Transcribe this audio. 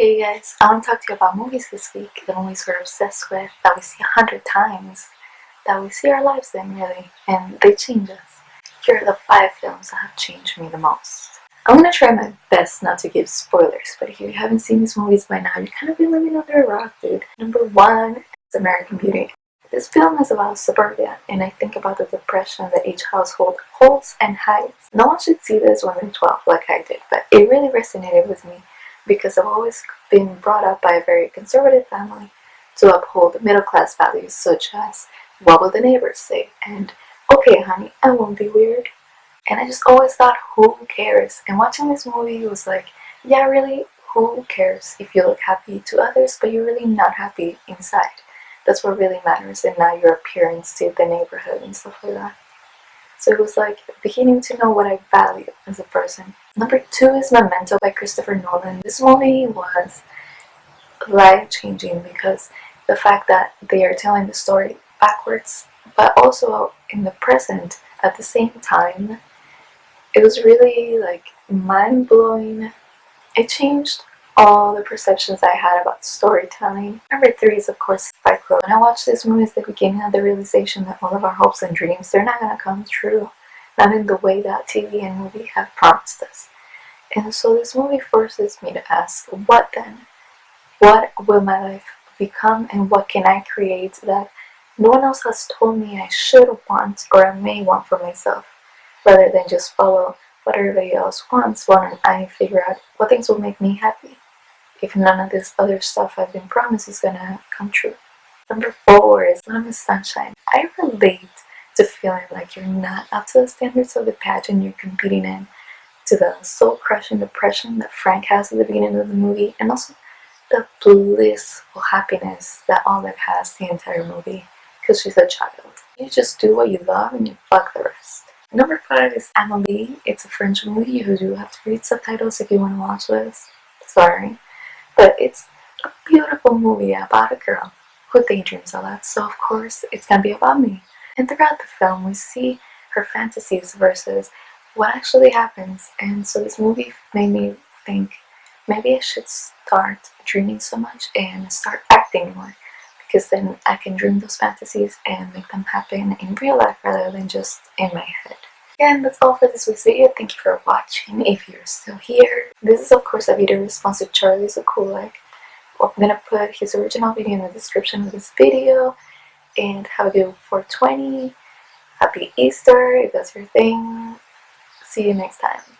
Hey guys, I want to talk to you about movies this week, the movies we're obsessed with, that we see a hundred times, that we see our lives in really, and they change us. Here are the five films that have changed me the most. I'm gonna try my best not to give spoilers, but if you haven't seen these movies by now, you're kind of been living under a rock, dude. Number one is American Beauty. This film is about suburbia, and I think about the depression that each household holds and hides. No one should see this when they're 12 like I did, but it really resonated with me because I've always been brought up by a very conservative family to uphold middle class values such as what will the neighbors say and okay honey I won't be weird. And I just always thought who cares? And watching this movie was like yeah really who cares if you look happy to others but you're really not happy inside? That's what really matters and not your appearance to the neighborhood and stuff like that so it was like beginning to know what I value as a person. Number two is Memento by Christopher Nolan. This movie was life-changing because the fact that they are telling the story backwards but also in the present at the same time it was really like mind-blowing it changed all the perceptions I had about storytelling. Number three is of course Club. When I watched this movie at the beginning of the realization that all of our hopes and dreams, they're not going to come true. Not in the way that TV and movie have promised us. And so this movie forces me to ask, what then? What will my life become and what can I create that no one else has told me I should want or I may want for myself rather than just follow what everybody else wants while I figure out what things will make me happy if none of this other stuff I've been promised is gonna come true. Number four is Little Miss Sunshine. I relate to feeling like you're not up to the standards of the pageant you're competing in, to the soul-crushing depression that Frank has at the beginning of the movie, and also the blissful happiness that Olive has the entire movie, because she's a child. You just do what you love and you fuck the rest. Number five is Amelie. It's a French movie. You do have to read subtitles if you want to watch this. Sorry. But it's a beautiful movie about a girl who daydreams a lot, so of course it's gonna be about me. And throughout the film we see her fantasies versus what actually happens and so this movie made me think maybe I should start dreaming so much and start acting more because then I can dream those fantasies and make them happen in real life rather than just in my head. Again, that's all for this week's video. Thank you for watching if you're still here. This is of course a video response to Charlie Zakulak. I'm gonna put his original video in the description of this video. And have a good 420. Happy Easter if that's your thing. See you next time.